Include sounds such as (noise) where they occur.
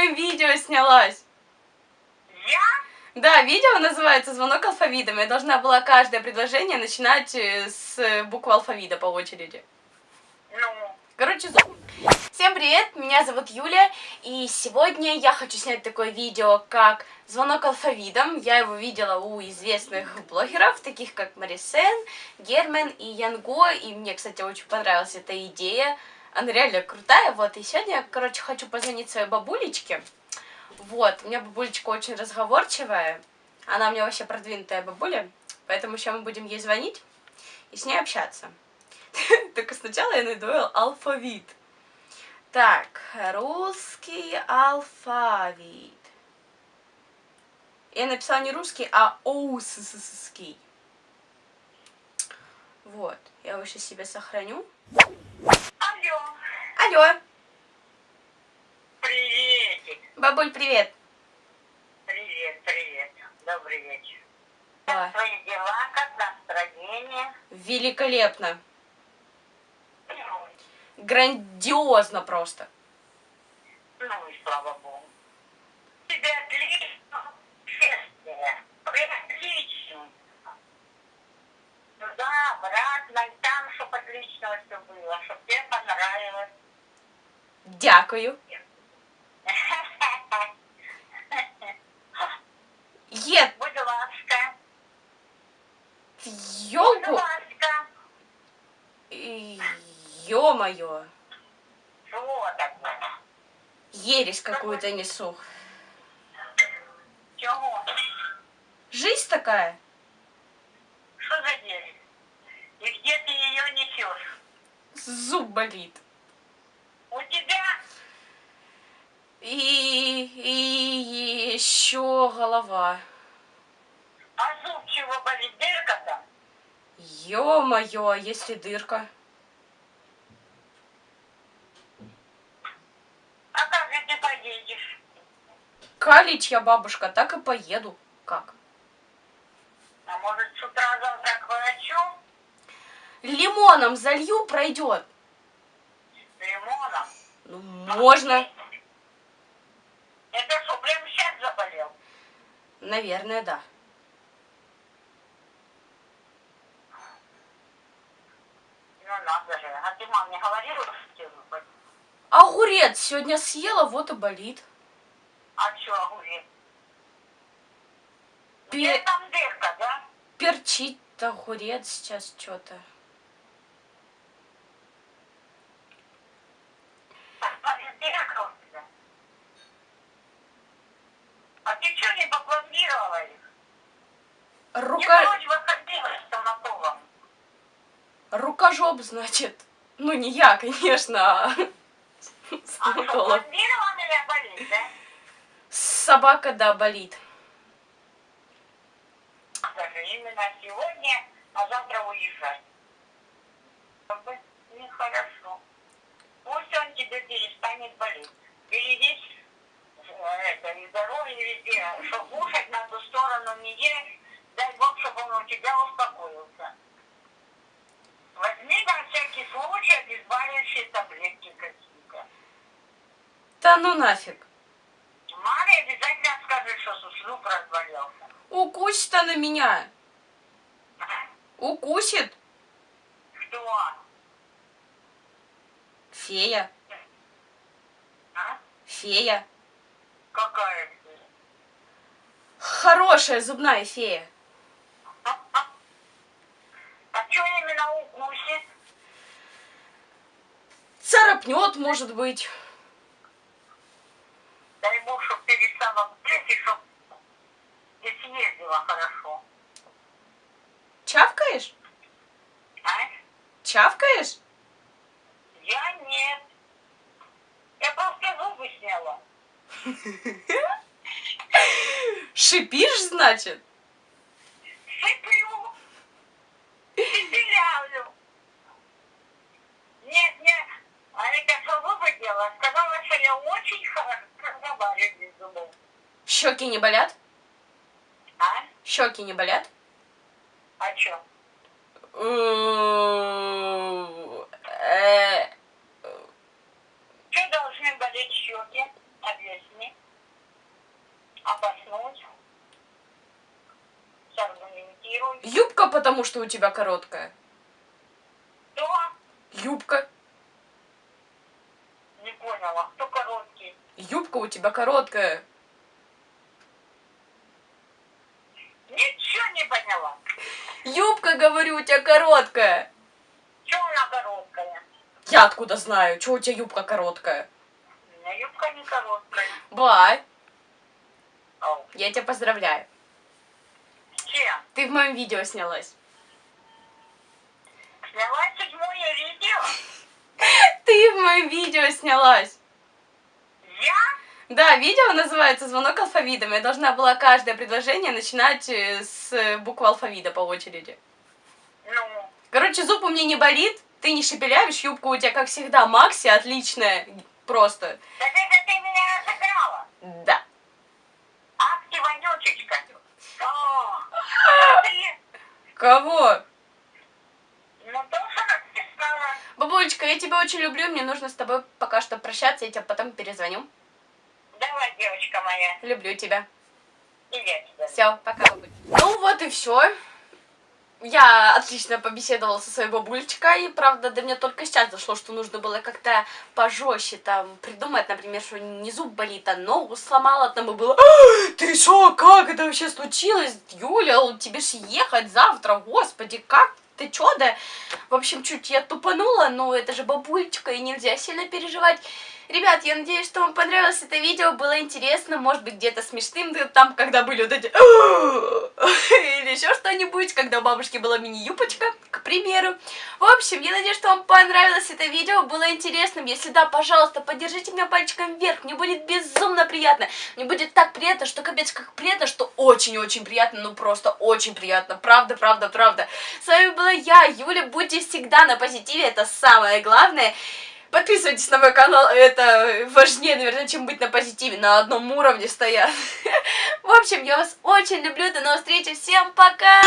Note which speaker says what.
Speaker 1: твоем видео снялась.
Speaker 2: Я?
Speaker 1: Да, видео называется «Звонок алфавитом». Я должна была каждое предложение начинать э, с буквы алфавита по очереди.
Speaker 2: Ну,
Speaker 1: Короче, зу- всем привет, меня зовут Юля, и сегодня я хочу снять такое видео, как «Звонок алфавитом». Я его видела у известных блогеров, таких как Марисен, Герман и Янго, и мне, кстати, очень понравилась эта идея. Она реально крутая, вот, и сегодня я, короче, хочу позвонить своей бабулечке. Вот, у меня бабулечка очень разговорчивая, она у меня вообще продвинутая бабуля, поэтому сейчас мы будем ей звонить и с ней общаться. (laughs) Только сначала я найду алфавит. Так, русский алфавит. Я написала не русский, а оусский. Вот, я его сейчас себе сохраню.
Speaker 2: Алло, приветик.
Speaker 1: бабуль, привет.
Speaker 2: Привет, привет. Добрый вечер. Как твои дела, как настроение?
Speaker 1: Великолепно. Грандиозно просто.
Speaker 2: Ну и слава богу. Тебе отлично. Отлично. Туда, обратно, и там, чтобы отлично все было, чтобы тебе понравилось.
Speaker 1: Дякую. Ед,
Speaker 2: Будь ласка. Будь
Speaker 1: ёлку.
Speaker 2: ласка.
Speaker 1: Ё-моё.
Speaker 2: Что такое?
Speaker 1: Ересь какую-то несу.
Speaker 2: Чего?
Speaker 1: Жизнь такая.
Speaker 2: Что за дело? И где ты ее несешь?
Speaker 1: Зуб болит.
Speaker 2: У тебя?
Speaker 1: И, и еще голова.
Speaker 2: А зуб чего болит? Дырка там?
Speaker 1: Ё-моё, а если дырка?
Speaker 2: А как же ты поедешь?
Speaker 1: Калич я, бабушка, так и поеду. Как?
Speaker 2: А может с утра завтра к врачу?
Speaker 1: Лимоном залью, пройдет.
Speaker 2: Лимоном?
Speaker 1: Ну, можно.
Speaker 2: Это что, прямо сейчас заболел?
Speaker 1: Наверное, да.
Speaker 2: Ну надо же. А ты мам не говорила, что тебе болит?
Speaker 1: Огурец сегодня съела, вот и болит.
Speaker 2: А что, огурец?
Speaker 1: Пе-
Speaker 2: Где там дырка, да?
Speaker 1: перчит огурец сейчас что-то.
Speaker 2: А дырка у тебя? А ты что не попломбировала их? Я,
Speaker 1: Рука... Рукожоп, значит. Ну, не я, конечно, а (laughs)
Speaker 2: А
Speaker 1: стоматолог.
Speaker 2: пломбированная болит, да?
Speaker 1: Собака, да, болит.
Speaker 2: Именно сегодня, а завтра уезжать. Нехорошо. Пусть он тебе перестанет болеть. Берегись э, это, и здоровье везде, что кушать на ту сторону не ешь, дай Бог, чтобы он у тебя успокоился. Возьми на всякий случай обезболивающие таблетки какие-то.
Speaker 1: Да ну нафиг.
Speaker 2: Маме обязательно скажи, что зуб разболелся.
Speaker 1: Укусит она меня. Укусит.
Speaker 2: Кто?
Speaker 1: Фея.
Speaker 2: А?
Speaker 1: Фея.
Speaker 2: Какая ты?
Speaker 1: Хорошая зубная фея.
Speaker 2: А что именно укусит?
Speaker 1: Царапнет, может быть.
Speaker 2: Дай Бог, чтоб перестала болеть, и чтоб ты съездила хорошо.
Speaker 1: Чавкаешь?
Speaker 2: А?
Speaker 1: Чавкаешь?
Speaker 2: Я нет. Я просто зубы сняла. (laughs)
Speaker 1: Шипишь, значит?
Speaker 2: Сыплю. Пепелявлю. Нет, нет. А это что зубы делала? Сказала, что я очень хорошо разговариваю без зубов.
Speaker 1: Щеки не болят?
Speaker 2: А?
Speaker 1: Щеки не болят?
Speaker 2: А что?
Speaker 1: Э,
Speaker 2: Что должны болеть щеки? Объясни. Обоснуть. Саргументируй.
Speaker 1: Юбка, потому что у тебя короткая.
Speaker 2: Кто?
Speaker 1: Юбка.
Speaker 2: Не поняла. Кто?
Speaker 1: Юбка у тебя короткая.
Speaker 2: Ничего не поняла.
Speaker 1: Юбка, говорю, у тебя короткая.
Speaker 2: Чего она короткая?
Speaker 1: Я откуда знаю, что у тебя юбка короткая?
Speaker 2: У меня юбка не короткая.
Speaker 1: Бай,
Speaker 2: Ау.
Speaker 1: я тебя поздравляю.
Speaker 2: С чем?
Speaker 1: Ты в моем видео снялась.
Speaker 2: Сняла седьмое видео? (laughs)
Speaker 1: Ты в моем видео снялась. Да, видео называется «Звонок алфавитом». Я должна была каждое предложение начинать э, с буквы алфавита по очереди.
Speaker 2: Ну,
Speaker 1: Короче, зуб у меня не болит, ты не шепелявишь, юбка у тебя, как всегда, Макси, отличная, просто.
Speaker 2: так это ты меня разыграла.
Speaker 1: Да.
Speaker 2: Ах ты, вонючечка. О, ты,
Speaker 1: Кого?
Speaker 2: ну то, что написала.
Speaker 1: Бабулечка, я тебя очень люблю, мне нужно с тобой пока что прощаться, я тебе потом перезвоню.
Speaker 2: Девочка моя,
Speaker 1: Люблю тебя.
Speaker 2: и я тебя.
Speaker 1: Все, пока. Ну вот и все. Я отлично побеседовала со своей бабулечкой, правда, до меня только сейчас дошло, что нужно было как-то пожестче там придумать, например, что не зуб болит, а ногу сломала, там и было, «А, ты что, как это вообще случилось, Юля, тебе ж ехать завтра, господи, как ты чё, да, в общем, чуть я тупанула, но это же бабулечка, и нельзя сильно переживать. Ребят, я надеюсь, что вам понравилось это видео, было интересно, может быть, где-то смешным, там, когда были вот эти... (laughs) Или еще что-нибудь, когда у бабушки была мини-юбочка, к примеру. В общем, я надеюсь, что вам понравилось это видео, было интересным. Если да, пожалуйста, поддержите меня пальчиком вверх, мне будет безумно приятно. Мне будет так приятно, что капец как приятно, что очень-очень приятно, ну просто очень приятно. Правда, правда, правда. С вами была я, Юля, будьте всегда на позитиве, это самое главное. Подписывайтесь на мой канал, это важнее, наверное, чем быть на позитиве, на одном уровне стоят. (laughs) В общем, я вас очень люблю, до новых встреч, всем пока!